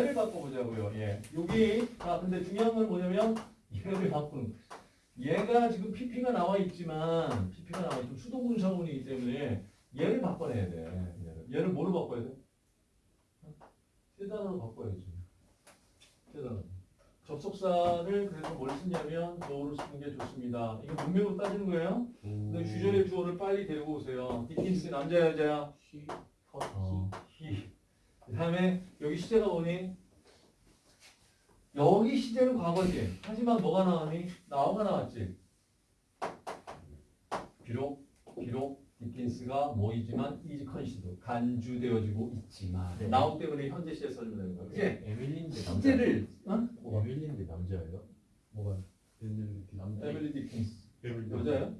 얘를 바꿔보자고요. 예. 여기 아 근데 중요한 건 뭐냐면 얘를 바꾸는. 얘가 지금 PP가 나와 있지만 PP가 나와 있고 수동분사문이기 때문에 얘를 바꿔내야 돼. 얘를, 얘를 뭐로 바꿔야 돼? 세 단어로 바꿔야지. 세 단어. 접속사를 그래서 뭘 쓰냐면 뭐로 쓰는 게 좋습니다. 이거 문맥으로 따지는 거예요. 근데 주절의 주어를 빨리 데리고 오세요. 디킨스 남자야 여자야? 시, 어, 히. 그 다음에 여기 시제가 뭐니? 여기 시제는 과거지. 하지만 뭐가 나왔니? now가 나왔지. 비록 비록 디킨스가 뭐이지만 is considered 간주되어지고 있지만 네. now 때문에 현재 시제 써주면 되는 거야. 그치? 에밀린데 남자. 시제를 어? 뭐가? 에밀린데 남자예요? 뭐가? 남자. 에밀리 디킨스 에밀리. 여자야?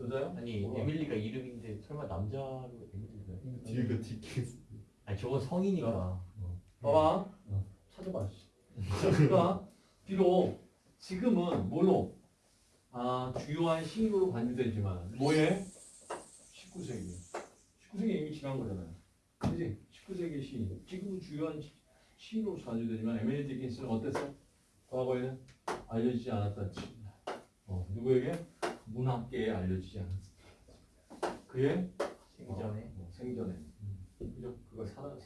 여자야? 아니 뭐가? 에밀리가 이름인데 설마 남자로 에밀리가? 뒤가 디킨스. 아니 저건 성이니까. 어. 봐봐. 찾아봐. 씨. 그러니까 비록 지금은 뭘로? 아 주요한 시인으로 간주되지만 뭐에? 19세기. 19세기 이미 지난 거잖아요. 그지? 19세기 시. 지금은 주요한 시- 시인으로 간주되지만 에밀리 디킨스는 어땠어? 과거에는 알려지지 않았다. 어, 누구에게? 문학계에 알려지지 않았어. 그의 생전에. 어, 생전에.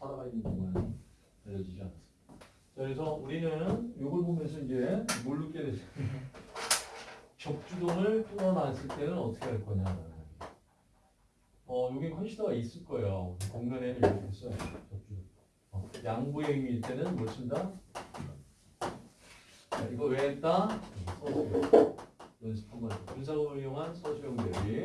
그죠? 그가 살아, 살아가 있는 동안 알려지지 않았어. 자, 그래서 우리는 이걸 보면서 이제 뭘 느끼게 되죠? 적주동을 풀어놨을 때는 어떻게 할 거냐. 어, 여기 컨시더가 있을 거예요. 공면에는 이렇게 써요. 적주동. 어, 양보의 의미일 때는 뭘 쓴다? 자, 이거 왜 했다? 서술형. 연습 한번. 분사구문을 이용한 서술형 대비.